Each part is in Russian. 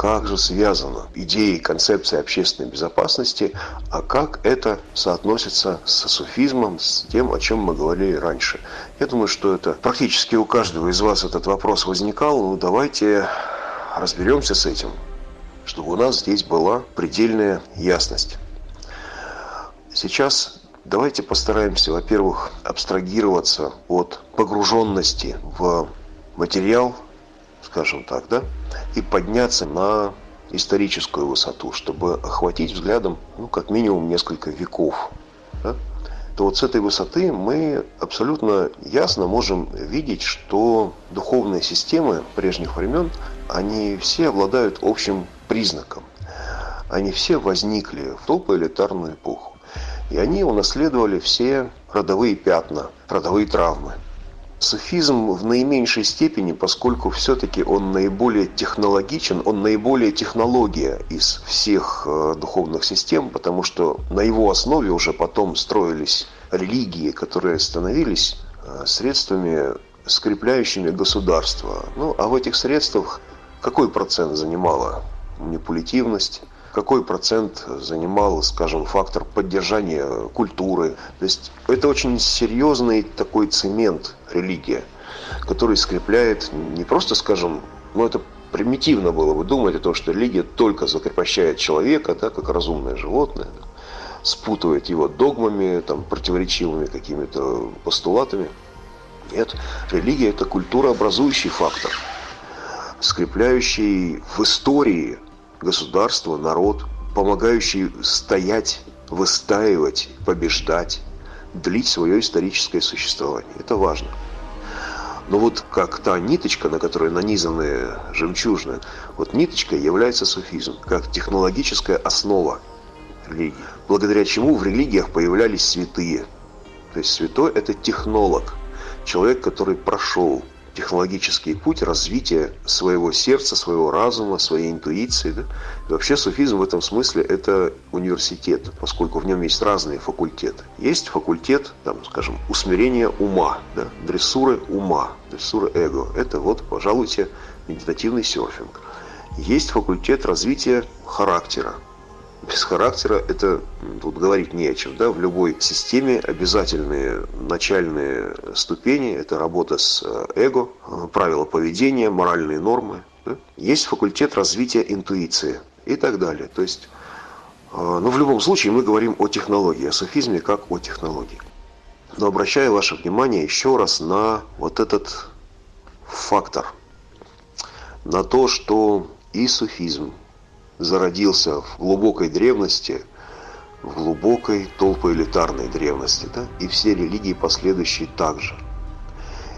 как же связана идея и концепция общественной безопасности, а как это соотносится с суфизмом, с тем, о чем мы говорили раньше. Я думаю, что это практически у каждого из вас этот вопрос возникал. Ну, давайте разберемся с этим, чтобы у нас здесь была предельная ясность. Сейчас давайте постараемся, во-первых, абстрагироваться от погруженности в материал, скажем так, да, и подняться на историческую высоту, чтобы охватить взглядом, ну, как минимум, несколько веков. Да? То вот с этой высоты мы абсолютно ясно можем видеть, что духовные системы прежних времен, они все обладают общим признаком. Они все возникли в толпоэлитарную эпоху. И они унаследовали все родовые пятна, родовые травмы. Суфизм в наименьшей степени, поскольку все-таки он наиболее технологичен, он наиболее технология из всех э, духовных систем, потому что на его основе уже потом строились религии, которые становились э, средствами, скрепляющими государство. Ну, а в этих средствах какой процент занимала манипулятивность, какой процент занимал, скажем, фактор поддержания культуры. То есть это очень серьезный такой цемент религия, который скрепляет не просто, скажем, ну это примитивно было бы думать о том, что религия только закрепощает человека, да, как разумное животное, да, спутывает его догмами, там, противоречивыми какими-то постулатами. Нет, религия – это культурообразующий фактор, скрепляющий в истории государство, народ, помогающий стоять, выстаивать, побеждать, длить свое историческое существование. Это важно. Но вот как та ниточка, на которой нанизаны жемчужины, вот ниточка является суфизм, как технологическая основа религии, благодаря чему в религиях появлялись святые. То есть святой – это технолог, человек, который прошел технологический путь развития своего сердца, своего разума, своей интуиции. Да? И вообще суфизм в этом смысле это университет, поскольку в нем есть разные факультеты. Есть факультет, там, скажем, усмирения ума, да? дрессуры ума, дрессуры эго. Это вот, пожалуйте, медитативный серфинг. Есть факультет развития характера, без характера это тут говорить не о чем. Да? В любой системе обязательные начальные ступени – это работа с э, эго, э, правила поведения, моральные нормы. Да? Есть факультет развития интуиции и так далее. То есть, э, ну, в любом случае мы говорим о технологии, о суфизме как о технологии. Но обращаю ваше внимание еще раз на вот этот фактор, на то, что и суфизм, зародился в глубокой древности, в глубокой толпоэлитарной древности, да? и все религии последующие также.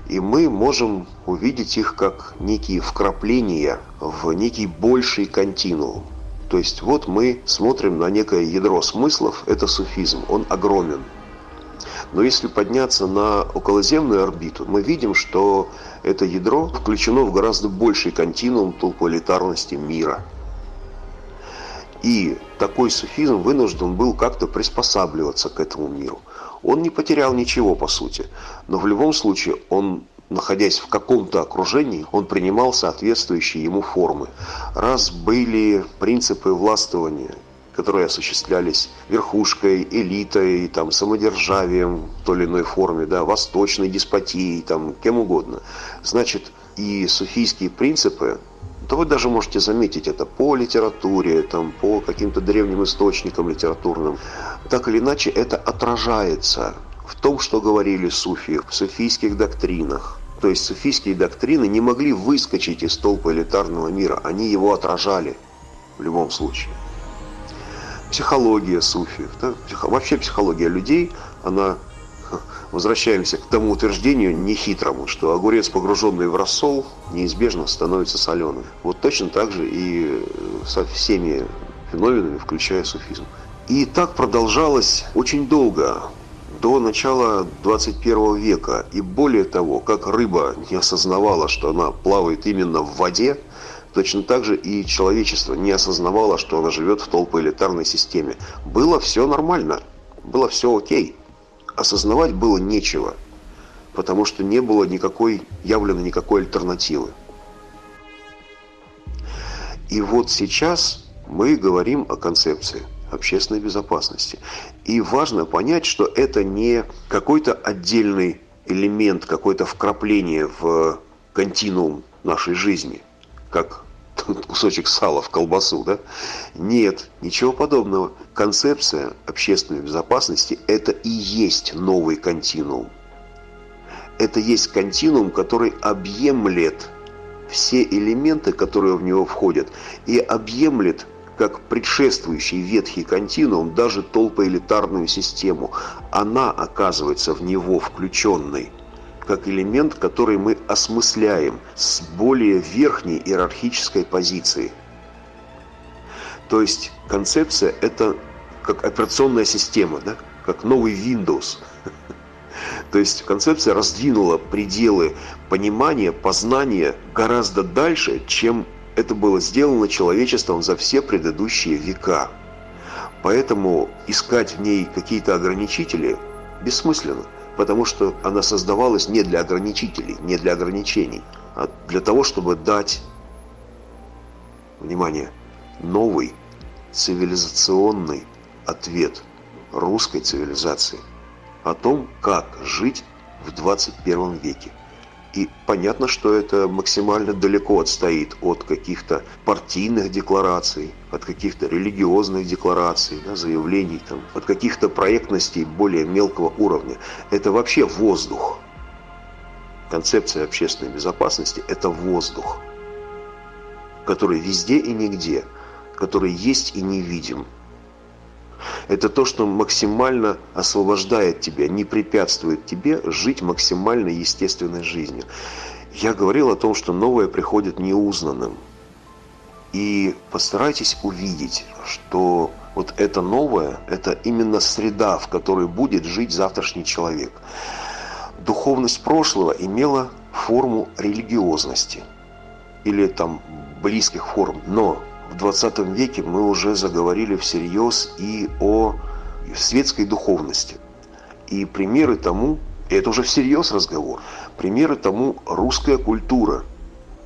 И мы можем увидеть их как некие вкрапления в некий больший континуум. То есть вот мы смотрим на некое ядро смыслов, это суфизм, он огромен. Но если подняться на околоземную орбиту, мы видим, что это ядро включено в гораздо больший континуум толпоэлитарности мира – и такой суфизм вынужден был как-то приспосабливаться к этому миру. Он не потерял ничего, по сути, но в любом случае он находясь в каком-то окружении, он принимал соответствующие ему формы. Раз были принципы властвования, которые осуществлялись верхушкой, элитой, там, самодержавием в той или иной форме, да, восточной деспотией, там, кем угодно, значит, и суфийские принципы то вы даже можете заметить это по литературе, там, по каким-то древним источникам литературным. Так или иначе, это отражается в том, что говорили суфии, в суфийских доктринах. То есть суфийские доктрины не могли выскочить из толпа элитарного мира, они его отражали в любом случае. Психология суфиев, да? вообще психология людей, она возвращаемся к тому утверждению нехитрому, что огурец, погруженный в рассол, неизбежно становится соленым. Вот точно так же и э, со всеми феноменами, включая суфизм. И так продолжалось очень долго, до начала 21 века. И более того, как рыба не осознавала, что она плавает именно в воде, Точно так же и человечество не осознавало, что оно живет в толпоэлитарной системе. Было все нормально, было все окей осознавать было нечего, потому что не было никакой, явлено никакой альтернативы. И вот сейчас мы говорим о концепции общественной безопасности. И важно понять, что это не какой-то отдельный элемент, какое-то вкрапление в континуум нашей жизни, как кусочек сала в колбасу, да? Нет, ничего подобного. Концепция общественной безопасности – это и есть новый континуум. Это есть континуум, который объемлет все элементы, которые в него входят, и объемлет как предшествующий ветхий континуум даже толпоэлитарную систему. Она оказывается в него включенной как элемент, который мы осмысляем с более верхней иерархической позиции. То есть концепция – это как операционная система, да? как новый Windows. То есть концепция раздвинула пределы понимания, познания гораздо дальше, чем это было сделано человечеством за все предыдущие века. Поэтому искать в ней какие-то ограничители бессмысленно, потому что она создавалась не для ограничителей, не для ограничений, а для того, чтобы дать, внимание, новый цивилизационный ответ русской цивилизации о том, как жить в 21 веке. И понятно, что это максимально далеко отстоит от каких-то партийных деклараций, от каких-то религиозных деклараций, да, заявлений, там, от каких-то проектностей более мелкого уровня. Это вообще воздух. Концепция общественной безопасности – это воздух, который везде и нигде, который есть и не видим – это то, что максимально освобождает тебя, не препятствует тебе жить максимально естественной жизнью. Я говорил о том, что новое приходит неузнанным. И постарайтесь увидеть, что вот это новое, это именно среда, в которой будет жить завтрашний человек. Духовность прошлого имела форму религиозности или там близких форм, но в 20 веке мы уже заговорили всерьез и о светской духовности. И примеры тому, это уже всерьез разговор, примеры тому русская культура,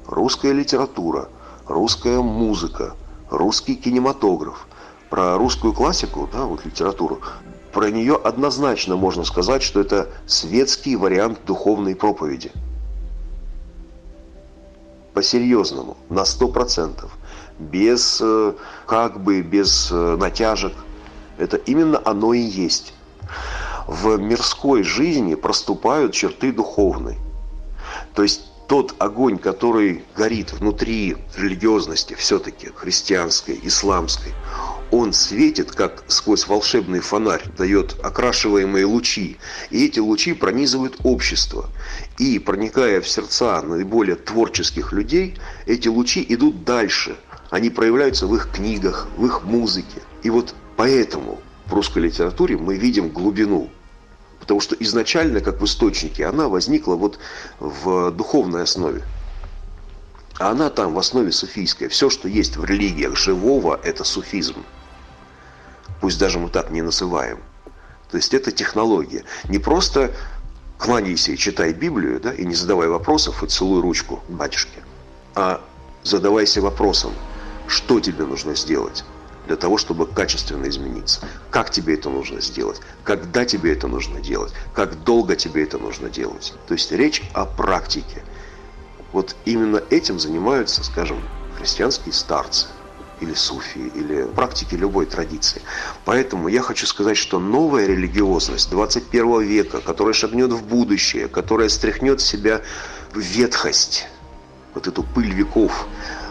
русская литература, русская музыка, русский кинематограф. Про русскую классику, да, вот литературу, про нее однозначно можно сказать, что это светский вариант духовной проповеди. По-серьезному, на сто процентов без э, как бы, без э, натяжек. Это именно оно и есть. В мирской жизни проступают черты духовной. То есть тот огонь, который горит внутри религиозности, все-таки христианской, исламской, он светит, как сквозь волшебный фонарь, дает окрашиваемые лучи. И эти лучи пронизывают общество. И, проникая в сердца наиболее творческих людей, эти лучи идут дальше – они проявляются в их книгах, в их музыке. И вот поэтому в русской литературе мы видим глубину. Потому что изначально, как в источнике, она возникла вот в духовной основе. А она там в основе суфийская. Все, что есть в религиях живого, это суфизм. Пусть даже мы так не называем. То есть это технология. Не просто кланяйся и читай Библию, да, и не задавай вопросов, и целуй ручку батюшке. А задавайся вопросом, что тебе нужно сделать для того, чтобы качественно измениться. Как тебе это нужно сделать? Когда тебе это нужно делать? Как долго тебе это нужно делать? То есть речь о практике. Вот именно этим занимаются, скажем, христианские старцы или суфии, или практики любой традиции. Поэтому я хочу сказать, что новая религиозность 21 века, которая шагнет в будущее, которая стряхнет с себя ветхость, вот эту пыль веков,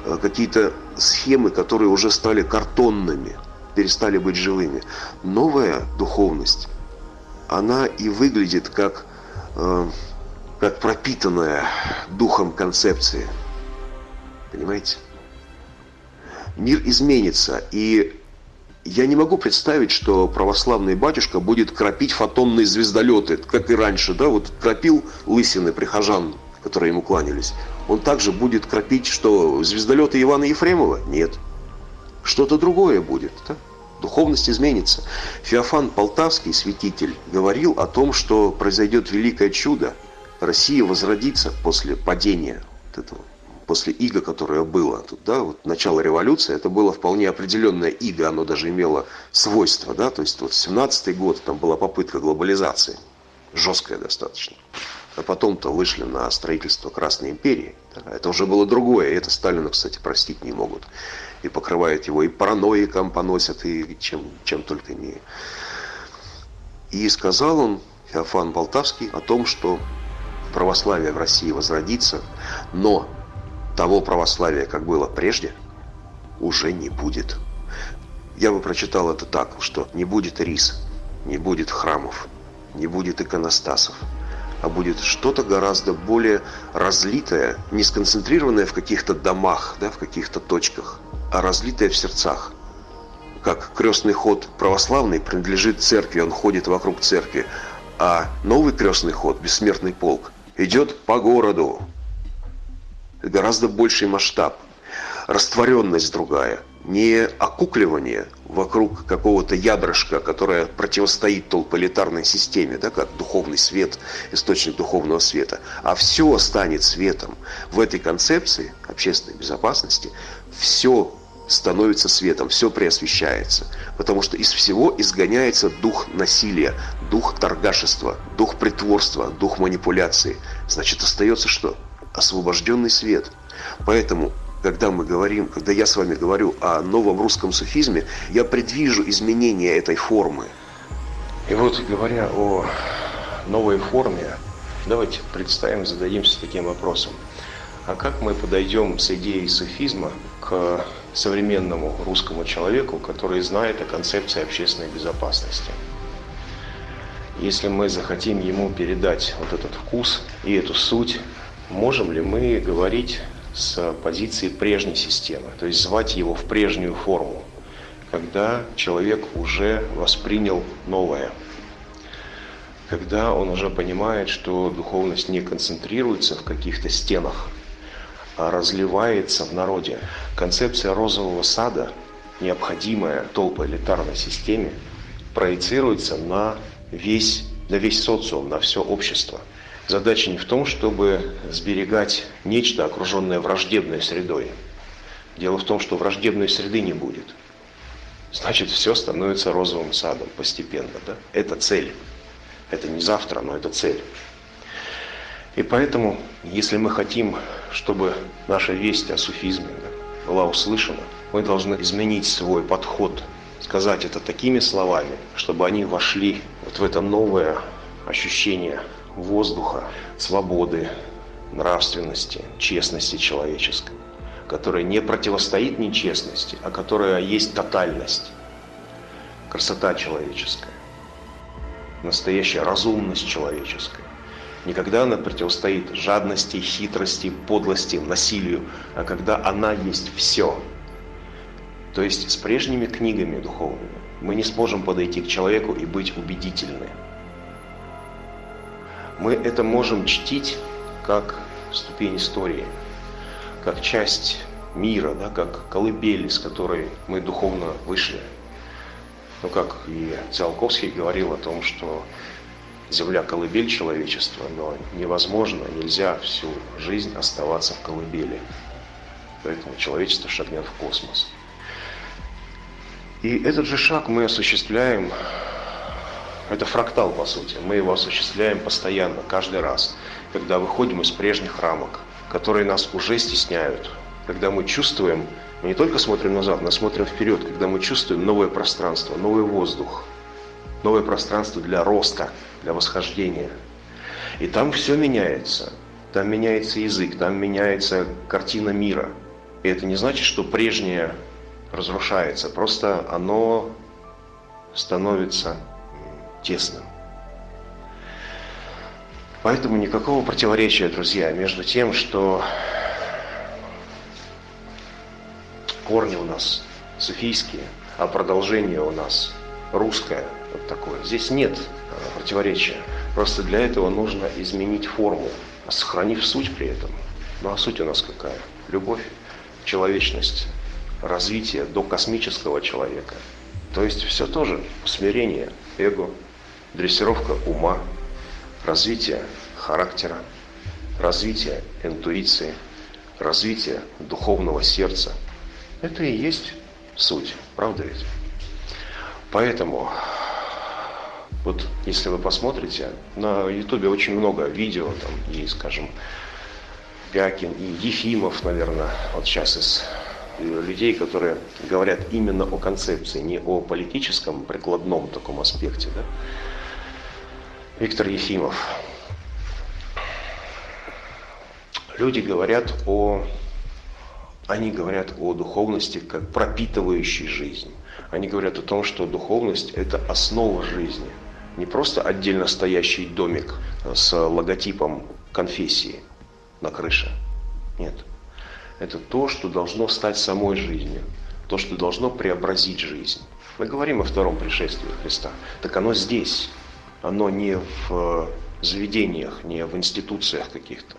Э, какие-то схемы, которые уже стали картонными, перестали быть живыми. Новая духовность, она и выглядит как, э, как пропитанная духом концепции. Понимаете? Мир изменится, и я не могу представить, что православный батюшка будет кропить фотонные звездолеты, как и раньше, да, вот кропил лысины прихожан, которые ему кланялись он также будет кропить, что звездолеты Ивана Ефремова? Нет. Что-то другое будет. Да? Духовность изменится. Феофан Полтавский, святитель, говорил о том, что произойдет великое чудо. Россия возродится после падения вот этого после иго, которое было. Тут, да, вот начало революции, это было вполне определенное иго, оно даже имело свойства, да, то есть вот 17-й год, там была попытка глобализации, жесткая достаточно. А потом-то вышли на строительство Красной империи. Это уже было другое, и это Сталину, кстати, простить не могут. И покрывают его, и параноиком поносят, и чем, чем только не. И сказал он, Феофан Болтавский, о том, что православие в России возродится, но того православия, как было прежде, уже не будет. Я бы прочитал это так, что не будет рис, не будет храмов, не будет иконостасов, а будет что-то гораздо более разлитое, не сконцентрированное в каких-то домах, да, в каких-то точках, а разлитое в сердцах. Как крестный ход православный принадлежит церкви, он ходит вокруг церкви, а новый крестный ход, бессмертный полк, идет по городу. Гораздо больший масштаб, растворенность другая, не окукливание вокруг какого-то ядрышка, которое противостоит толполитарной системе, да, как духовный свет, источник духовного света, а все станет светом. В этой концепции общественной безопасности все становится светом, все преосвещается. Потому что из всего изгоняется дух насилия, дух торгашества, дух притворства, дух манипуляции. Значит, остается что? Освобожденный свет. Поэтому, когда мы говорим, когда я с вами говорю о новом русском суфизме, я предвижу изменение этой формы. И вот, говоря о новой форме, давайте представим, зададимся таким вопросом. А как мы подойдем с идеей суфизма к современному русскому человеку, который знает о концепции общественной безопасности? Если мы захотим ему передать вот этот вкус и эту суть, можем ли мы говорить с позиции прежней системы, то есть звать его в прежнюю форму, когда человек уже воспринял новое, когда он уже понимает, что духовность не концентрируется в каких-то стенах, разливается в народе. Концепция розового сада, необходимая толпоэлитарной системе, проецируется на весь, на весь социум, на все общество. Задача не в том, чтобы сберегать нечто, окруженное враждебной средой. Дело в том, что враждебной среды не будет. Значит, все становится розовым садом постепенно. Да? Это цель. Это не завтра, но это цель. И поэтому, если мы хотим, чтобы наша весть о суфизме была услышана, мы должны изменить свой подход, сказать это такими словами, чтобы они вошли вот в это новое ощущение воздуха, свободы, нравственности, честности человеческой, которая не противостоит нечестности, а которая есть тотальность, красота человеческая, настоящая разумность человеческая. Никогда она противостоит жадности, хитрости, подлости, насилию, а когда она есть все. То есть с прежними книгами духовными мы не сможем подойти к человеку и быть убедительны. Мы это можем чтить как ступень истории, как часть мира, да, как колыбель, с которой мы духовно вышли. Ну, как и Циолковский говорил о том, что Земля – колыбель человечества, но невозможно, нельзя всю жизнь оставаться в колыбели. Поэтому человечество шагнет в космос. И этот же шаг мы осуществляем, это фрактал по сути, мы его осуществляем постоянно, каждый раз, когда выходим из прежних рамок, которые нас уже стесняют, когда мы чувствуем, мы не только смотрим назад, но смотрим вперед, когда мы чувствуем новое пространство, новый воздух, новое пространство для роста, для восхождения. И там все меняется. Там меняется язык, там меняется картина мира. И это не значит, что прежнее разрушается, просто оно становится тесным. Поэтому никакого противоречия, друзья, между тем, что корни у нас суфийские, а продолжение у нас русское, вот такое. Здесь нет противоречия. Просто для этого нужно изменить форму, сохранив суть при этом. Ну а суть у нас какая? Любовь, человечность, развитие до космического человека. То есть все тоже смирение, эго, дрессировка ума, развитие характера, развитие интуиции, развития духовного сердца. Это и есть суть, правда ведь? Поэтому, вот если вы посмотрите, на ютубе очень много видео, там и, скажем, Пякин и Ефимов, наверное, вот сейчас из людей, которые говорят именно о концепции, не о политическом прикладном таком аспекте. Да? Виктор Ефимов. Люди говорят о... Они говорят о духовности как пропитывающей жизнь. Они говорят о том, что духовность – это основа жизни. Не просто отдельно стоящий домик с логотипом конфессии на крыше. Нет это то, что должно стать самой жизнью, то, что должно преобразить жизнь. Мы говорим о втором пришествии Христа. Так оно здесь. Оно не в э, заведениях, не в институциях каких-то.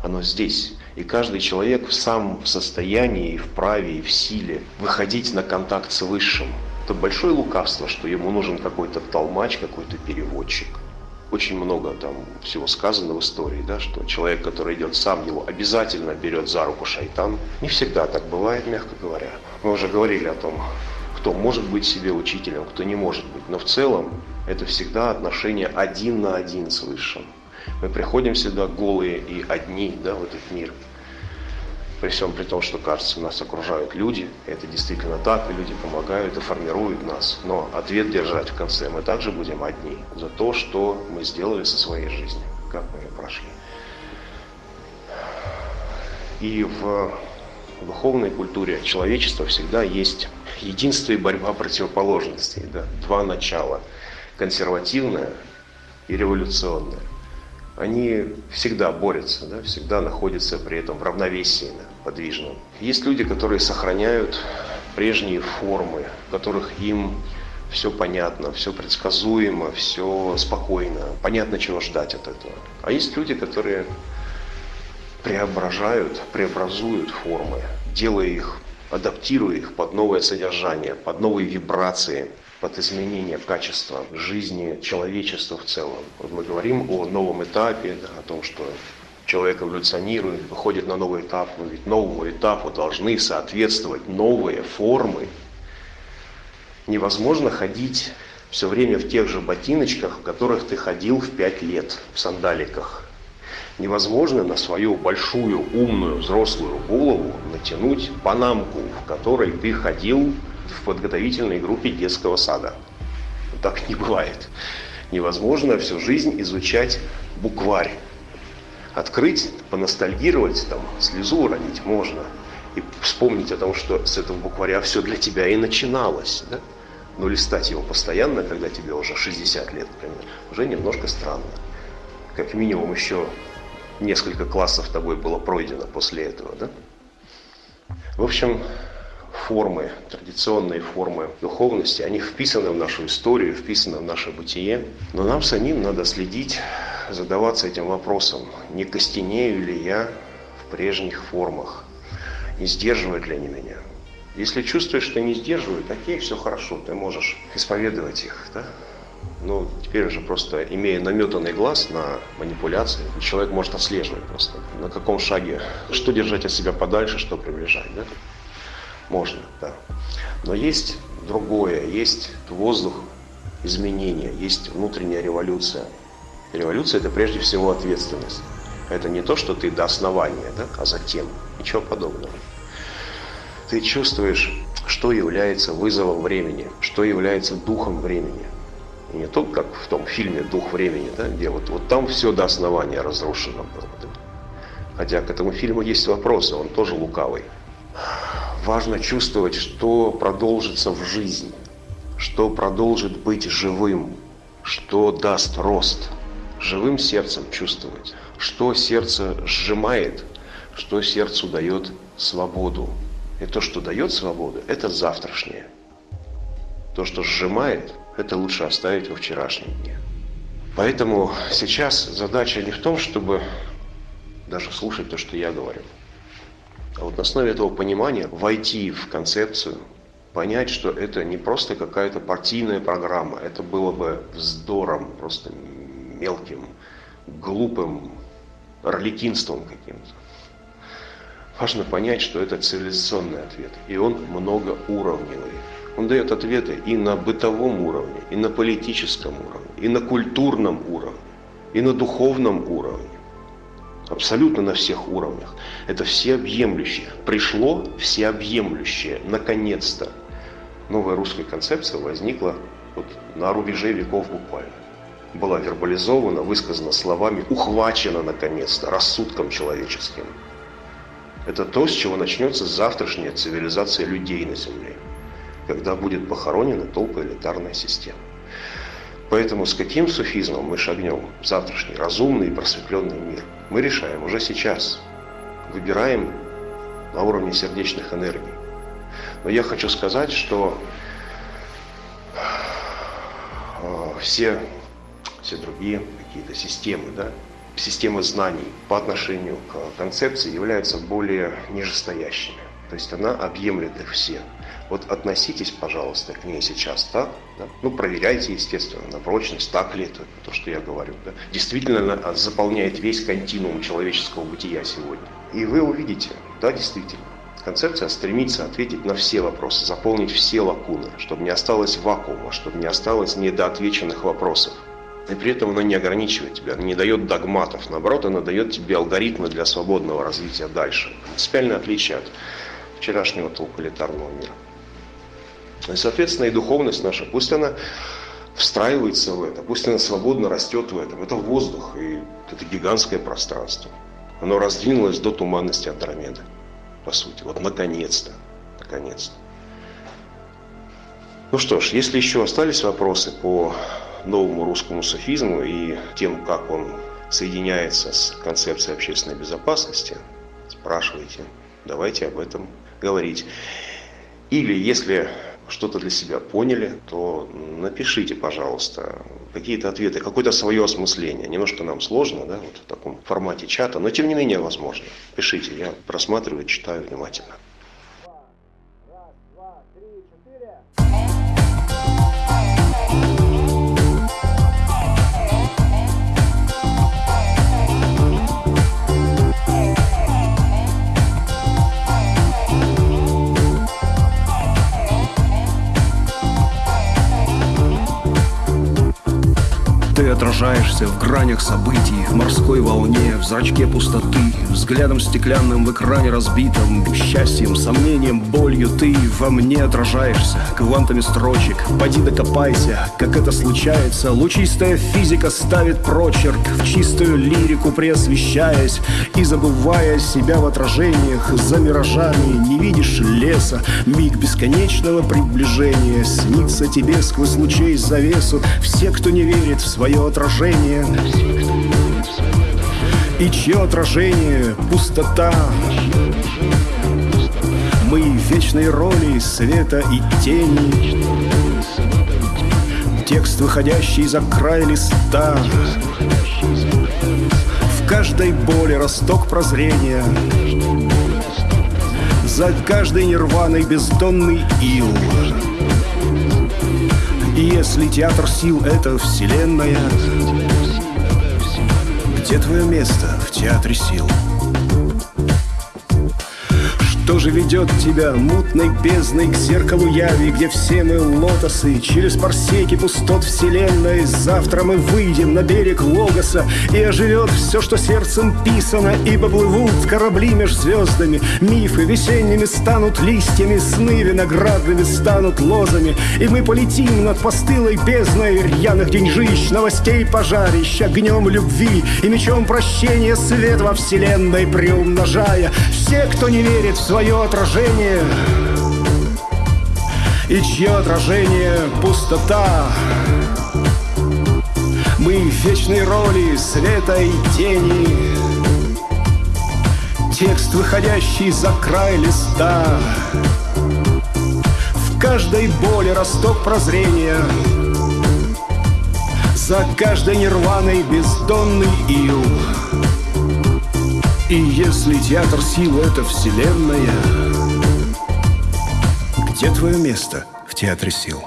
Оно здесь. И каждый человек сам в состоянии, в праве, и в силе выходить на контакт с Высшим. Это большое лукавство, что ему нужен какой-то толмач, какой-то переводчик – очень много там всего сказано в истории, да, что человек, который идет сам, его обязательно берет за руку шайтан. Не всегда так бывает, мягко говоря. Мы уже говорили о том, кто может быть себе учителем, кто не может быть. Но в целом это всегда отношение один на один с Высшим. Мы приходим сюда голые и одни да, в этот мир – при всем при том, что кажется, нас окружают люди, это действительно так, и люди помогают и формируют нас. Но ответ держать в конце мы также будем одни за то, что мы сделали со своей жизнью, как мы ее прошли. И в духовной культуре человечества всегда есть единство и борьба противоположностей, да, два начала, консервативное и революционное они всегда борются, да, всегда находятся при этом в равновесии да, подвижном. Есть люди, которые сохраняют прежние формы, в которых им все понятно, все предсказуемо, все спокойно, понятно, чего ждать от этого. А есть люди, которые преображают, преобразуют формы, делая их, адаптируя их под новое содержание, под новые вибрации, под изменение качества жизни человечества в целом. Вот мы говорим о новом этапе, да, о том, что человек эволюционирует, выходит на новый этап, но ведь новому этапу должны соответствовать новые формы. Невозможно ходить все время в тех же ботиночках, в которых ты ходил в пять лет, в сандаликах. Невозможно на свою большую, умную, взрослую голову натянуть панамку, в которой ты ходил в подготовительной группе детского сада. Так не бывает. Невозможно всю жизнь изучать букварь. Открыть, поностальгировать, там, слезу уронить можно. И вспомнить о том, что с этого букваря все для тебя и начиналось. Да? Но листать его постоянно, когда тебе уже 60 лет, например, уже немножко странно. Как минимум еще несколько классов тобой было пройдено после этого. Да? В общем, формы, традиционные формы духовности, они вписаны в нашу историю, вписаны в наше бытие. Но нам самим надо следить, задаваться этим вопросом, не костенею ли я в прежних формах, не сдерживают ли они меня. Если чувствуешь, что не сдерживают, окей, все хорошо, ты можешь исповедовать их. Да? Но теперь уже просто, имея наметанный глаз на манипуляции, человек может отслеживать просто, на каком шаге, что держать от себя подальше, что приближать. Да? Можно, да. Но есть другое, есть воздух изменения, есть внутренняя революция. Революция – это прежде всего ответственность. Это не то, что ты до основания, да, а затем. Ничего подобного. Ты чувствуешь, что является вызовом времени, что является духом времени. Не только как в том фильме «Дух времени», да, где вот, вот там все до основания разрушено было. Да. Хотя к этому фильму есть вопросы, он тоже лукавый важно чувствовать, что продолжится в жизни, что продолжит быть живым, что даст рост. Живым сердцем чувствовать, что сердце сжимает, что сердцу дает свободу. И то, что дает свободу, это завтрашнее. То, что сжимает, это лучше оставить во вчерашнем дне. Поэтому сейчас задача не в том, чтобы даже слушать то, что я говорю, а вот на основе этого понимания войти в концепцию, понять, что это не просто какая-то партийная программа, это было бы вздором, просто мелким, глупым, орликинством каким-то. важно понять, что это цивилизационный ответ, и он многоуровневый. Он дает ответы и на бытовом уровне, и на политическом уровне, и на культурном уровне, и на духовном уровне. Абсолютно на всех уровнях. Это всеобъемлющее. Пришло всеобъемлющее. Наконец-то. Новая русская концепция возникла вот на рубеже веков буквально. Была вербализована, высказана словами, ухвачена наконец-то рассудком человеческим. Это то, с чего начнется завтрашняя цивилизация людей на Земле, когда будет похоронена толпоэлитарная система. Поэтому с каким суфизмом мы шагнем в завтрашний разумный и просветленный мир, мы решаем уже сейчас. Выбираем на уровне сердечных энергий. Но я хочу сказать, что э, все, все другие какие-то системы, да, системы знаний по отношению к концепции являются более нижестоящими. То есть она объемлет их все. Вот относитесь, пожалуйста, к ней сейчас так. Да? Ну, проверяйте, естественно, на прочность, так ли это, то, что я говорю. Да? Действительно она заполняет весь континуум человеческого бытия сегодня. И вы увидите, да, действительно, концепция стремится ответить на все вопросы, заполнить все лакуны, чтобы не осталось вакуума, чтобы не осталось недоотвеченных вопросов. И при этом она не ограничивает тебя, она не дает догматов, наоборот, она дает тебе алгоритмы для свободного развития дальше. Принципиальное отличие от вчерашнего толкалитарного мира. И, соответственно, и духовность наша, пусть она встраивается в это, пусть она свободно растет в этом. Это воздух, и это гигантское пространство. Оно раздвинулось до туманности Андромеды, по сути. Вот наконец-то, наконец-то. Ну что ж, если еще остались вопросы по новому русскому софизму и тем, как он соединяется с концепцией общественной безопасности, спрашивайте, давайте об этом говорить. Или если что-то для себя поняли, то напишите, пожалуйста, какие-то ответы, какое-то свое осмысление. Немножко нам сложно, да, вот в таком формате чата, но тем не менее возможно. Пишите, я просматриваю, читаю внимательно. Гранях событий, в морской волне, в зрачке пустоты, взглядом стеклянным в экране разбитом, счастьем, сомнением, болью ты во мне отражаешься, квантами строчек, поди докопайся, как это случается, лучистая физика ставит прочерк, в чистую лирику преосвещаясь. И забывая себя в отражениях, за миражами не видишь леса, миг бесконечного приближения, снится тебе сквозь лучей завесу, все, кто не верит в свое отражение И чье отражение — пустота? Мы в вечной роли света и тени. Текст, выходящий за край листа. В каждой боли росток прозрения. За каждой нирваной бездонный ил. И если театр сил — это вселенная, где твое место в театре сил? Что же ведет тебя мутной бездной к зеркалу яви, Где все мы лотосы, через парсеки пустот вселенной? Завтра мы выйдем на берег Логоса И оживет все, что сердцем писано Ибо плывут корабли меж звездами Мифы весенними станут листьями Сны виноградными станут лозами И мы полетим над постылой бездной Рьяных деньжищ, новостей пожарищ Огнем любви и мечом прощения Свет во вселенной приумножая. Все, кто не верит в свою свое отражение И чье отражение — пустота. Мы в вечной роли света и тени. Текст, выходящий за край листа. В каждой боли росток прозрения. За каждой нирваной бездонный ил и если театр сил — это вселенная, где твое место в театре сил?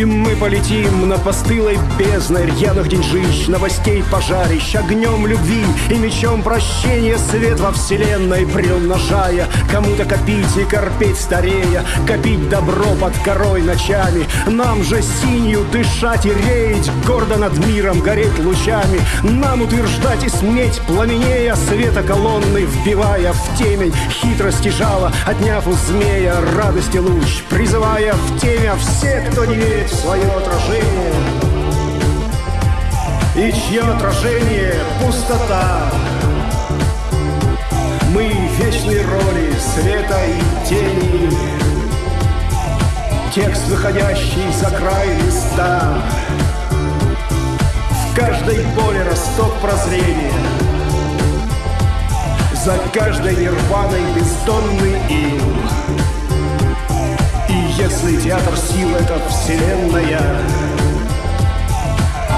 И мы полетим над постылой бездной Рьяных деньжищ, новостей пожарищ Огнем любви и мечом прощения Свет во вселенной приумножая. Кому-то копить и корпеть старея Копить добро под корой ночами. Нам же синью дышать и реять Гордо над миром гореть лучами. Нам утверждать и сметь пламенея Света колонны вбивая в темень. Хитрости жало, отняв у змея Радости луч, призывая в темя Всех, кто не верит свое отражение. И чье отражение — пустота. Мы вечные роли света и тени. Текст, выходящий за край листа. В каждой боли росток прозрения. За каждой нирваной бездонный ил если театр сил — это вселенная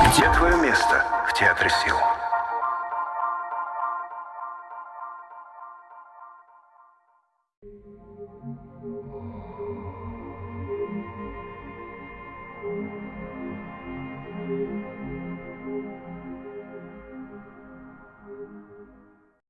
Где твое место в театре сил?